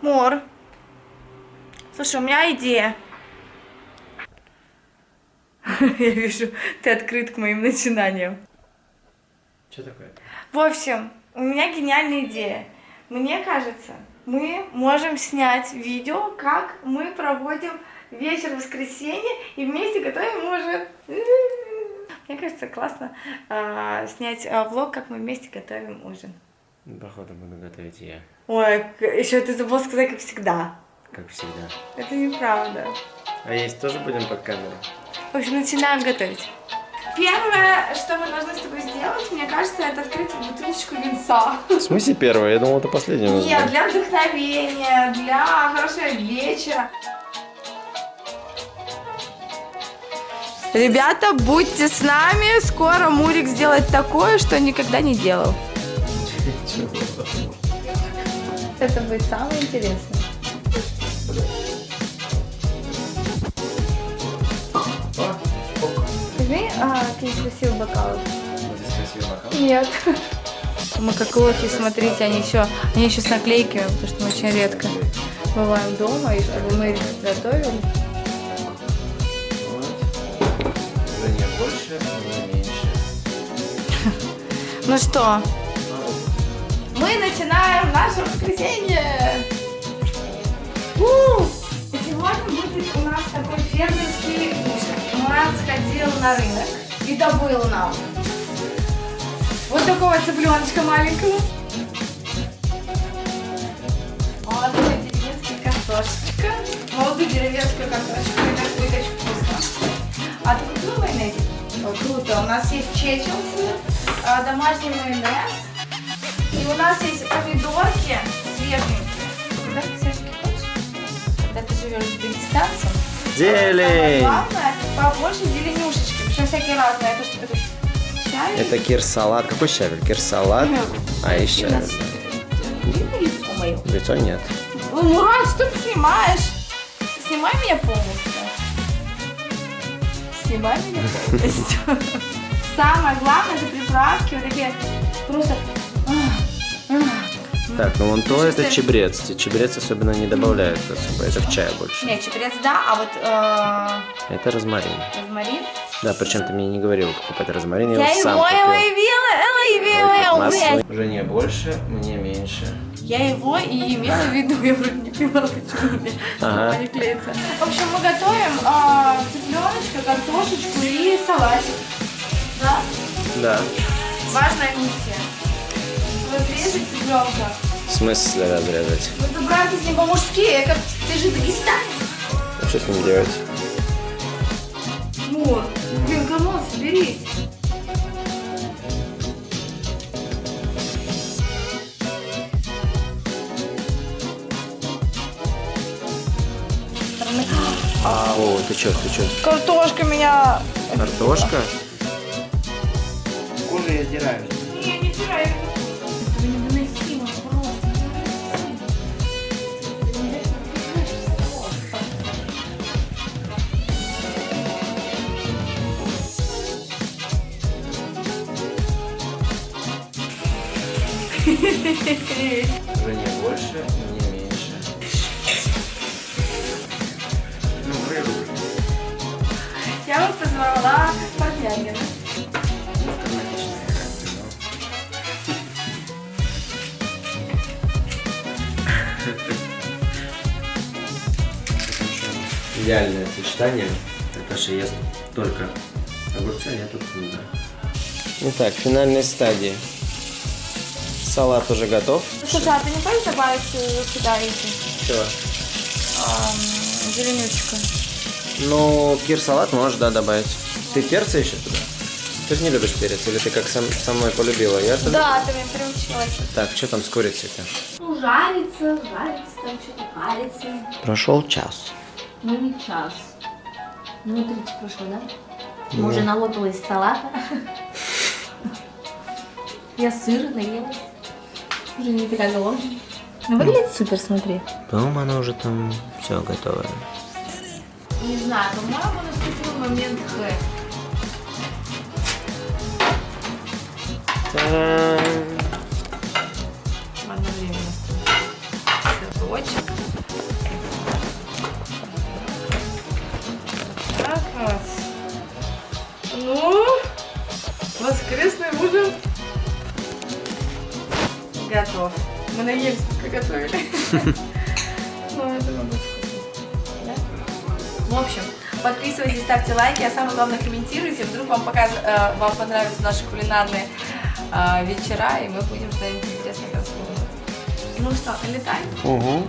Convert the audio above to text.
Мор. Слушай, у меня идея. Я вижу, ты открыт к моим начинаниям. Что такое? В общем, у меня гениальная идея. Мне кажется, мы можем снять видео, как мы проводим вечер воскресенья и вместе готовим ужин. Мне кажется, классно а, снять а, влог, как мы вместе готовим ужин. Походу буду готовить я, Ой, еще ты забыл сказать, как всегда. как всегда. Это неправда. А есть тоже будем под камеру? В общем, начинаем готовить. Первое, что мы должны с тобой сделать, мне кажется, это открыть бутылочку винца. В смысле первое? Я думал, это последнее. у нас Нет, для вдохновения, для хорошего вечера. Ребята, будьте с нами. Скоро Мурик сделает такое, что никогда не делал. Это будет самое интересное. Возьми а, какие красивые бокалы. Здесь красивый бокал. Нет. Мы как лохи, смотрите, они еще, они еще с наклейками, потому что мы очень редко бываем дома, и чтобы мы их готовили. Не больше, не меньше. Ну что, мы начинаем наше воскресенье. У! И Сегодня будет у нас такой фермерский Мурат сходил на рынок и добыл нам вот такого цыпленочка маленького. Молодую деревенскую картошечка. Молодую деревенскую картошечку. Это будет очень вкусно. А ты купила майонез? Ой, круто. У нас есть чечилсы, а, домашний майонез. И у нас есть помидорки свеженькие. Когда ты свеженькие хочешь? Когда ты живешь с дагестанцем. Зелень! главное, побольше зеленюшечки. Причем всякие разные. Это что? Это кир-салат. Какой щавель? Кир-салат. А. Видно лицо мое? Лицо нет. Ну, Мурат, что ты снимаешь? Снимай меня полностью. Снимай меня полностью. Самое главное, это приправки вот такие просто... Так, ну вон то это ты- чебрец. Чебрец особенно не добавляют особо. Это в чае больше. Не, чебрец, да, а вот э, Это розмарин. розмарин. Да, причем ты мне не говорил покупать розмарин. Я, Я его сам его купил. явила, Масло. Уже не больше, мне меньше. Я его и имела в виду, я вроде не поняла, почему мне Ага. не клеится. В общем, мы готовим а, цыпленочка, картошечку и салатик. Да? Да. Важная миссия. Разрезать цыпленка. В смысле разрезать? Ну, забрать с ним по-мужски, я как... Ты же дагестанец. А что с ним делать? Мур, блин, come on, соберись. А, о, ты чё, ты чё? Картошка меня... Картошка? Кожу я сдираю. Не, не вчера, Уже не больше, не меньше. Ну, рыбу. Я бы позвала. Автоматично. Идеальное сочетание. Наташа ест только огурцы, а я тут книга. Итак, финальной стадии. Салат уже готов. Слушай, а ты не хочешь добавить сюда эти Чего? ам, зеленючка? Ну, кир-салат можешь, да, добавить. Ты перца еще туда? Ты же не любишь перец, или ты как сам, со мной полюбила? Я Да, ты меня приучила. Так, что там с курицей-то? Ну, жарится, жарится, там что-то парится. Прошел час. Ну, не час. Минут 30 прошло, да? Мы уже налопалась салата. Я сыр наелась. Уже не такая голодная. Ну, выглядит супер, смотри. По-моему, оно уже там все готово. Не знаю, по-моему, наступил момент Х. готов. Мы наелись, пока готовили. Ну, это надо Да? В общем, подписывайтесь, ставьте лайки, а самое главное комментируйте. Вдруг вам, показ... э, вам понравятся наши кулинарные э, вечера, и мы будем что-нибудь интересное рассказывать. Ну что, летай? Угу.